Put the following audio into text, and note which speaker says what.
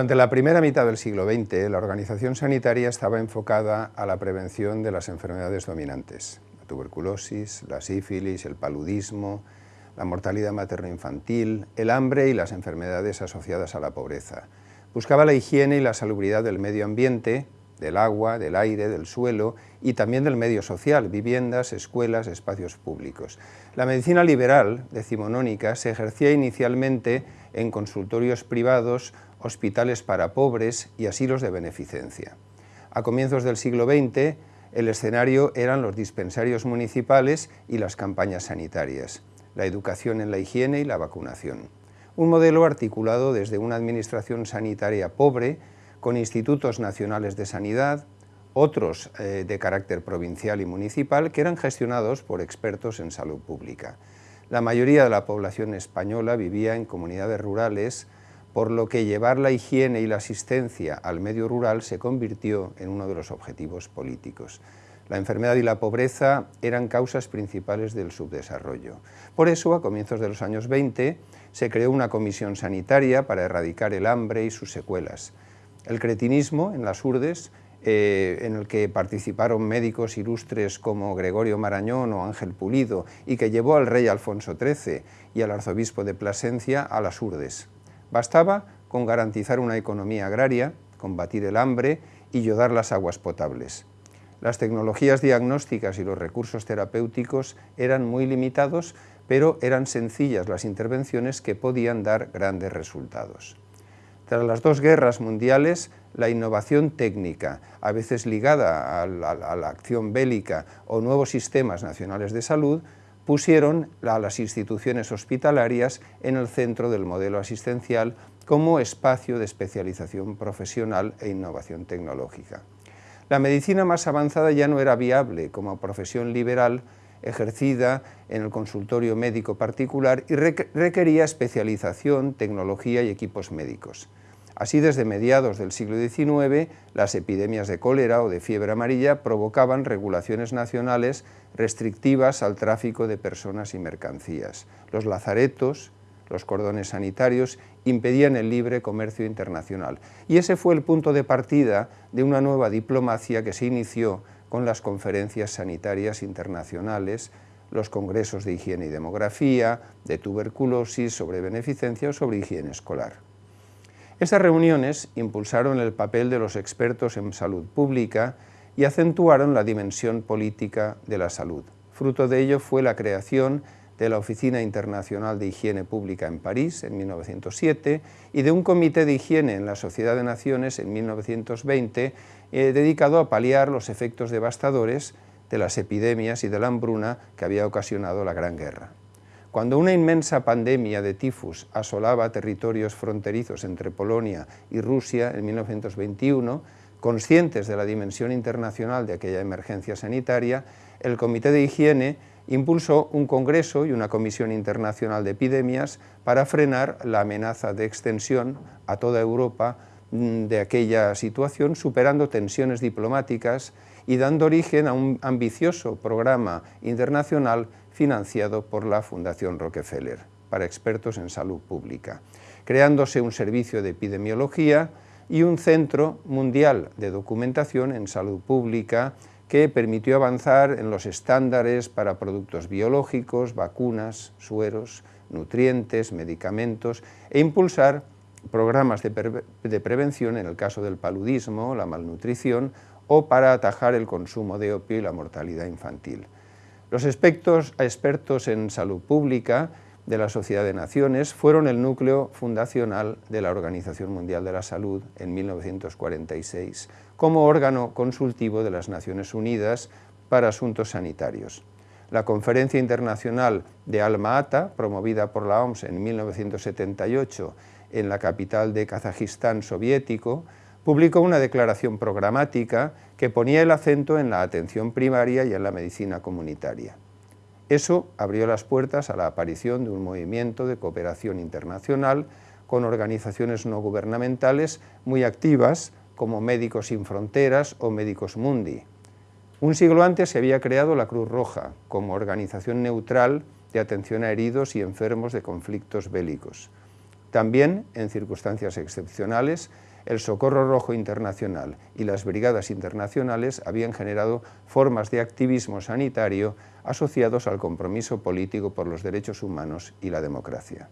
Speaker 1: Durante la primera mitad del siglo XX, la organización sanitaria estaba enfocada a la prevención de las enfermedades dominantes, la tuberculosis, la sífilis, el paludismo, la mortalidad materno-infantil, el hambre y las enfermedades asociadas a la pobreza. Buscaba la higiene y la salubridad del medio ambiente, del agua, del aire, del suelo y también del medio social, viviendas, escuelas, espacios públicos. La medicina liberal, decimonónica, se ejercía inicialmente en consultorios privados, hospitales para pobres y asilos de beneficencia. A comienzos del siglo XX, el escenario eran los dispensarios municipales y las campañas sanitarias, la educación en la higiene y la vacunación. Un modelo articulado desde una administración sanitaria pobre, con institutos nacionales de sanidad, otros eh, de carácter provincial y municipal que eran gestionados por expertos en salud pública. La mayoría de la población española vivía en comunidades rurales, por lo que llevar la higiene y la asistencia al medio rural se convirtió en uno de los objetivos políticos. La enfermedad y la pobreza eran causas principales del subdesarrollo. Por eso, a comienzos de los años 20, se creó una comisión sanitaria para erradicar el hambre y sus secuelas. El cretinismo en las urdes, eh, en el que participaron médicos ilustres como Gregorio Marañón o Ángel Pulido y que llevó al rey Alfonso XIII y al arzobispo de Plasencia a las urdes. Bastaba con garantizar una economía agraria, combatir el hambre y yodar las aguas potables. Las tecnologías diagnósticas y los recursos terapéuticos eran muy limitados, pero eran sencillas las intervenciones que podían dar grandes resultados. Tras las dos guerras mundiales, la innovación técnica, a veces ligada a la, acción bélica o nuevos sistemas nacionales de salud, pusieron a las instituciones hospitalarias en el centro del modelo asistencial como espacio de especialización profesional e innovación tecnológica. La medicina más avanzada ya no era viable como profesión liberal ejercida en el consultorio médico particular y requería especialización, tecnología y equipos médicos. Así, desde mediados del siglo XIX, las epidemias de cólera o de fiebre amarilla provocaban regulaciones nacionales restrictivas al tráfico de personas y mercancías. Los lazaretos, los cordones sanitarios, impedían el libre comercio internacional. Y ese fue el punto de partida de una nueva diplomacia que se inició con las conferencias sanitarias internacionales, los congresos de higiene y demografía, de tuberculosis, sobre beneficencia o sobre higiene escolar. Esas reuniones impulsaron el papel de los expertos en salud pública y acentuaron la dimensión política de la salud. Fruto de ello fue la creación de la Oficina Internacional de Higiene Pública en París en 1907 y de un Comité de Higiene en la Sociedad de Naciones en 1920 eh, dedicado a paliar los efectos devastadores de las epidemias y de la hambruna que había ocasionado la Gran Guerra. Cuando una inmensa pandemia de tifus asolaba territorios fronterizos entre Polonia y Rusia en 1921, conscientes de la dimensión internacional de aquella emergencia sanitaria, el Comité de Higiene impulsó un congreso y una comisión internacional de epidemias para frenar la amenaza de extensión a toda Europa mm, de aquella situación, superando tensiones diplomáticas y dando origen a un ambicioso programa internacional financiado por la Fundación Rockefeller para expertos en salud pública, creándose un servicio de epidemiología y un centro mundial de documentación en salud pública que permitió avanzar en los estándares para productos biológicos, vacunas, sueros, nutrientes, medicamentos e impulsar programas de, prevención en el caso del paludismo, la malnutrición o para atajar el consumo de opio y la mortalidad infantil. Los expertos en salud pública de la Sociedad de Naciones fueron el núcleo fundacional de la Organización Mundial de la Salud en 1946 como órgano consultivo de las Naciones Unidas para Asuntos Sanitarios. La Conferencia Internacional de Alma-Ata, promovida por la OMS en 1978 en la capital de Kazajistán soviético, publicó una declaración programática que ponía el acento en la atención primaria y en la medicina comunitaria. Eso abrió las puertas a la aparición de un movimiento de cooperación internacional con organizaciones no gubernamentales muy activas como Médicos Sin Fronteras o Médicos Mundi. Un siglo antes se había creado la Cruz Roja como organización neutral de atención a heridos y enfermos de conflictos bélicos. También, en circunstancias excepcionales, el Socorro Rojo Internacional y las brigadas internacionales habían generado formas de activismo sanitario asociados al compromiso político por los derechos humanos y la democracia.